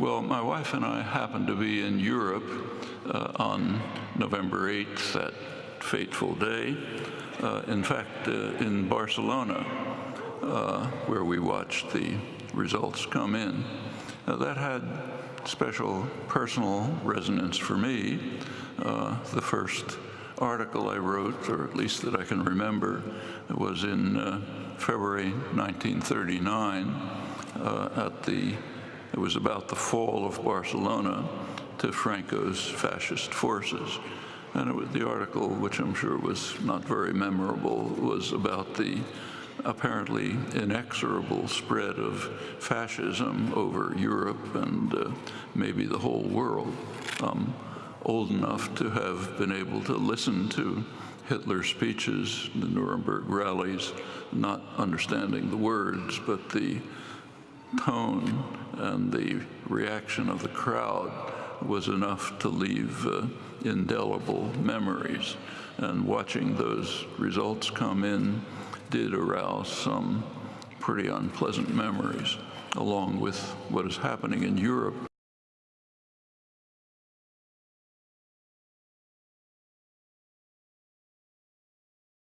Well, my wife and I happened to be in Europe uh, on November 8th, that fateful day. Uh, in fact, uh, in Barcelona, uh, where we watched the results come in. Uh, that had special personal resonance for me. Uh, the first article I wrote, or at least that I can remember, was in February 1939 at the it was about the fall of Barcelona to Franco's fascist forces. And it was, the article, which I'm sure was not very memorable, was about the apparently inexorable spread of fascism over Europe and uh, maybe the whole world. Um, old enough to have been able to listen to Hitler's speeches, the Nuremberg rallies, not understanding the words, but the tone and the reaction of the crowd was enough to leave uh, indelible memories. And watching those results come in did arouse some pretty unpleasant memories, along with what is happening in Europe